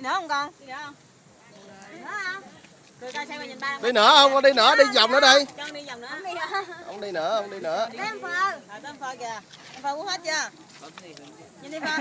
Đi nữa không con? Đi nữa không? Đi nữa không? Đi nữa không con đi nữa đi vòng nữa đi Con đi vòng nữa. không đi nữa không đi nữa Tới em phơ. À, em phơ kìa. Em phơ uống hết chưa? Nhìn đi phơ.